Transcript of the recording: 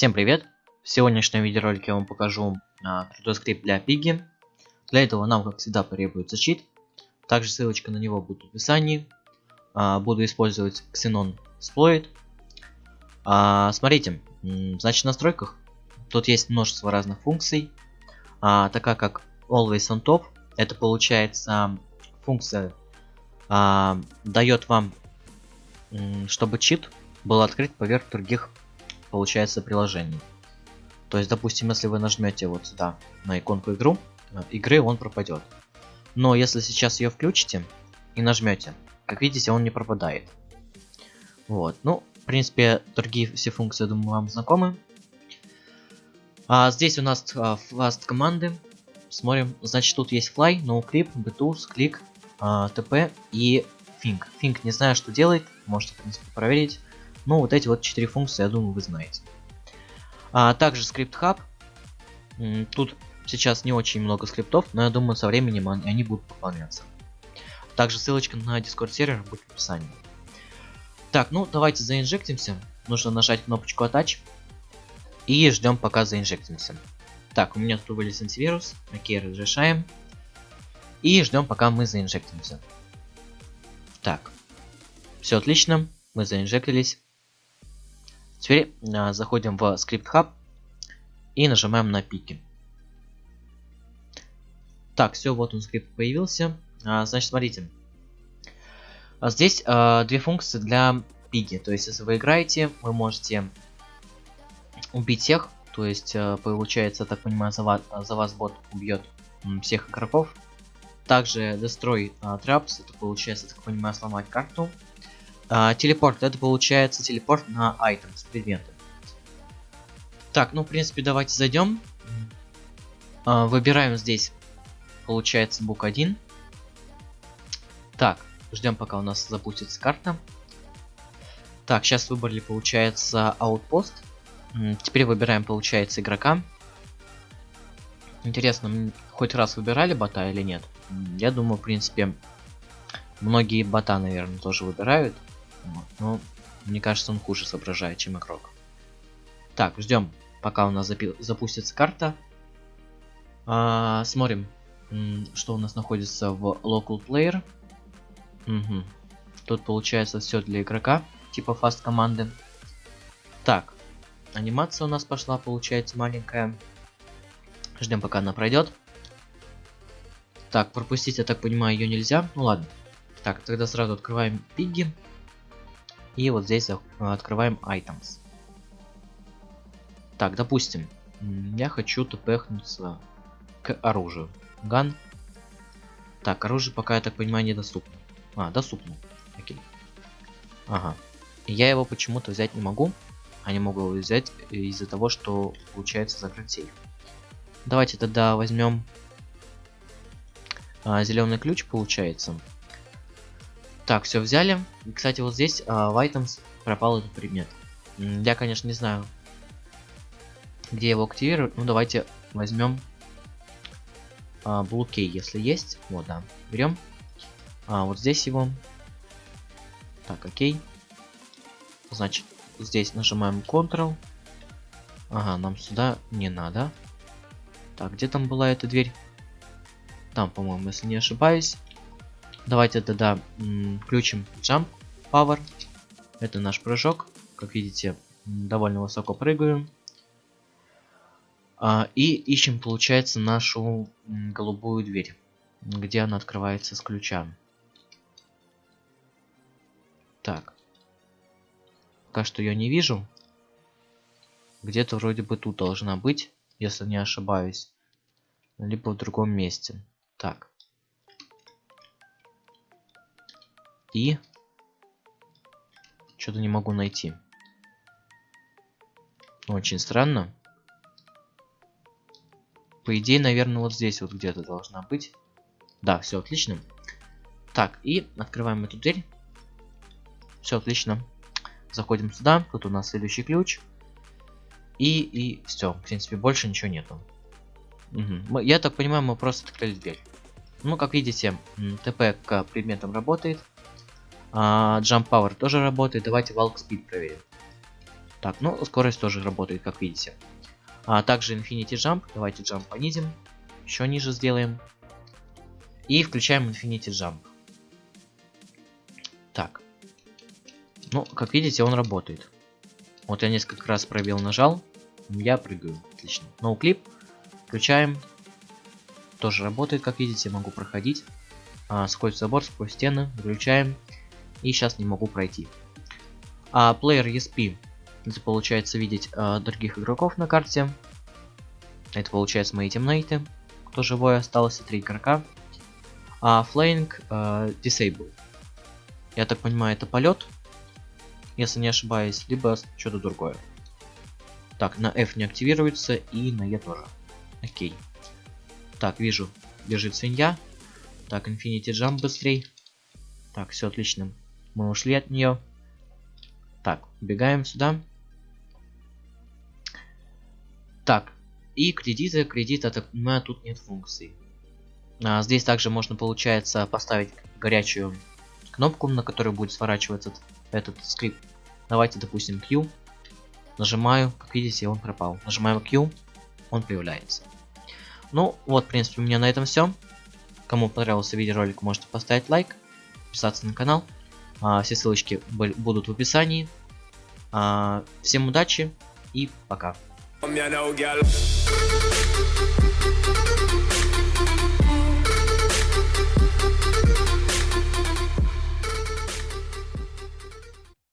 Всем привет! В сегодняшнем видеоролике я вам покажу а, крутой скрипт для Пиги. Для этого нам, как всегда, потребуется чит. Также ссылочка на него будет в описании. А, буду использовать Xenon Exploit. А, смотрите, значит в настройках тут есть множество разных функций. А, такая как Always on Top, это получается функция а, дает вам, чтобы чит был открыт поверх других получается приложение. То есть, допустим, если вы нажмете вот сюда на иконку игру, э, игры он пропадет. Но если сейчас ее включите и нажмете, как видите, он не пропадает. Вот, ну, в принципе, другие все функции, думаю, вам знакомы. А здесь у нас а, fast команды. Смотрим, значит, тут есть fly, noclip, btools, click, а, tp и think. Think не знаю, что делает, можете, в принципе, проверить. Ну, вот эти вот четыре функции, я думаю, вы знаете. А также скрипт хаб. Тут сейчас не очень много скриптов, но я думаю, со временем они будут пополняться. Также ссылочка на Discord сервер будет в описании. Так, ну давайте заинжектимся. Нужно нажать кнопочку Attach. И ждем пока заинжектимся. Так, у меня тут вылез антивирус. Окей, разрешаем. И ждем пока мы заинжектимся. Так. Все отлично. Мы заинжектились. Теперь а, заходим в скрипт хаб и нажимаем на пики. Так, все, вот он скрипт появился. А, значит, смотрите. А здесь а, две функции для пиги. То есть, если вы играете, вы можете убить всех. То есть, а, получается, так понимаю, за вас, за вас бот убьет всех игроков. Также Destroy а, Traps, это получается, так понимаю, сломать карту. А, телепорт, это получается телепорт на items, предметы. Так, ну, в принципе, давайте зайдем. А, выбираем здесь, получается, бук 1. Так, ждем, пока у нас запустится карта. Так, сейчас выбрали, получается, аутпост. Теперь выбираем, получается, игрока. Интересно, хоть раз выбирали бота или нет? Я думаю, в принципе, многие бота, наверное, тоже выбирают. Ну, мне кажется, он хуже соображает, чем игрок. Так, ждем, пока у нас запустится карта. А, смотрим, что у нас находится в local player. Угу. Тут получается все для игрока, типа фаст команды. Так, анимация у нас пошла, получается маленькая. Ждем, пока она пройдет. Так, пропустить, я так понимаю, ее нельзя. Ну ладно. Так, тогда сразу открываем пиги. И вот здесь открываем items. Так, допустим, я хочу тпхнуться к оружию. Ган. Так, оружие пока, я так понимаю, недоступно. А, доступно. Окей. Ага. Я его почему-то взять не могу. А не могу его взять из-за того, что получается закрыть сейф. Давайте тогда возьмем а, зеленый ключ, получается. Так, все взяли. Кстати, вот здесь а, в items пропал этот предмет. Я, конечно, не знаю, где его активировать. Ну, давайте возьмем а, Key, если есть. Вот, да. Берем. А, вот здесь его. Так, окей. Значит, здесь нажимаем Ctrl. Ага, нам сюда не надо. Так, где там была эта дверь? Там, по-моему, если не ошибаюсь. Давайте тогда включим Jump Power. Это наш прыжок. Как видите, довольно высоко прыгаем. А, и ищем, получается, нашу голубую дверь. Где она открывается с ключа. Так. Пока что я не вижу. Где-то вроде бы тут должна быть, если не ошибаюсь. Либо в другом месте. И... Что-то не могу найти. Очень странно. По идее, наверное, вот здесь вот где-то должна быть. Да, все отлично. Так, и открываем эту дверь. Все отлично. Заходим сюда. Тут у нас следующий ключ. И, и все. В принципе, больше ничего нету. Угу. Я так понимаю, мы просто открыли дверь. Ну, как видите, ТП к предметам работает. А, Jump Power тоже работает. Давайте Walk Speed проверим. Так, ну, скорость тоже работает, как видите. А также Infinity Jump. Давайте Jump понизим. Еще ниже сделаем. И включаем Infinity Jump. Так. Ну, как видите, он работает. Вот я несколько раз пробел нажал. Я прыгаю. Отлично. Ноуклип. Включаем. Тоже работает, как видите, могу проходить. А, сквозь забор, сквозь стены. Выключаем. И сейчас не могу пройти. А Player ESP. Это получается видеть а, других игроков на карте. Это получается мои темнейты. Кто живой остался, три игрока. А Flying а, Disable. Я так понимаю, это полет. Если не ошибаюсь, либо что-то другое. Так, на F не активируется и на E тоже. Окей. Так, вижу, бежит свинья. Так, Infinity Jump быстрей. Так, все отлично. Мы ушли от нее. Так, убегаем сюда. Так, и кредиты, кредиты, так понимаю, тут нет функций. А, здесь также можно, получается, поставить горячую кнопку, на которой будет сворачиваться этот, этот скрипт. Давайте, допустим, Q. Нажимаю, как видите, он пропал. Нажимаем Q, он появляется. Ну, вот, в принципе, у меня на этом все. Кому понравился видеоролик, можете поставить лайк, подписаться на канал. А, все ссылочки будут в описании. А, всем удачи и пока.